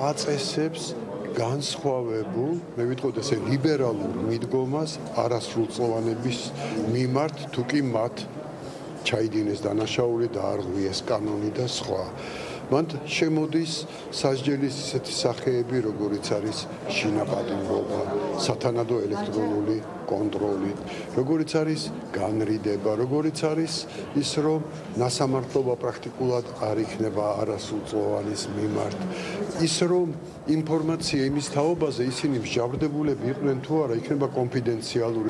აწესებს განსხვავებულ, მე ვიტყოდ ესე ლიბერალურ მიდგომას არასრულწლოვანების მიმართ, თუ კი მათ ჩაიდინეს დანაშაული და არღვიეს კანონი და სხვა. მან შემოდის სასჯელის ისეთი სახეები, როგორიც არის შინაპატიმრობა, სათანადო ელექტრონული კონტროლი, როგორიც არის განრიდება, როგორიც არის ის, რომ ნასამართლობა პრაქტიკულად არ იქნება არასრულწლოვანის მიმართ. ის რომ ინფორმაცია იმის თაობაზე ისინი მსჯავრდებულები იყვნენ თუ არა, იქნება კონფიდენციალური.